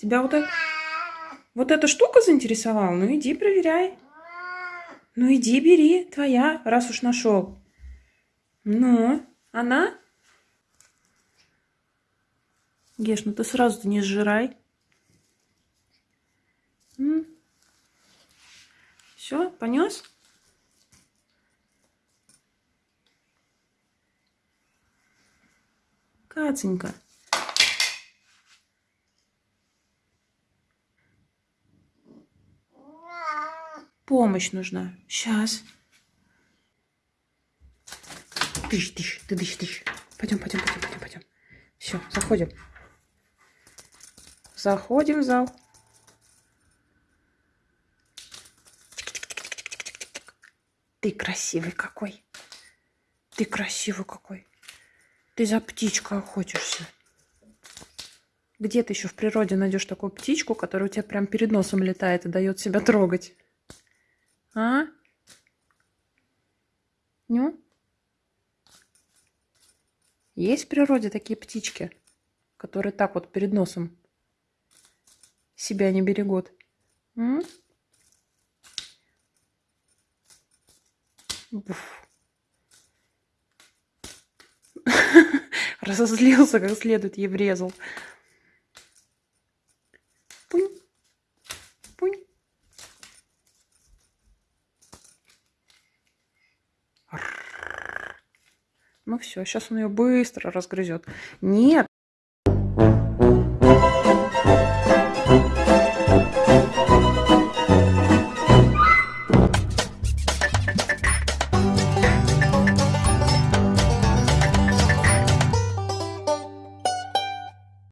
Тебя вот, это, вот эта штука заинтересовала? Ну иди проверяй. Ну иди бери, твоя, раз уж нашел. Ну, она? Геш, ну ты сразу не сжирай. Все, понес? Каценька. Помощь нужна. Сейчас. Тыщ, тыщ, ты тыщ, тыщ. Пойдем, пойдем, пойдем, пойдем, пойдем. Все, заходим. Заходим в зал. Ты красивый какой. Ты красивый какой. Ты за птичкой охотишься. Где ты еще в природе найдешь такую птичку, которая у тебя прям перед носом летает и дает себя трогать? А? Ну? Есть в природе такие птички, которые так вот перед носом себя не берегут? М? Разозлился, как следует ей врезал. Пунь. Ну все, сейчас он ее быстро разгрызет. Нет,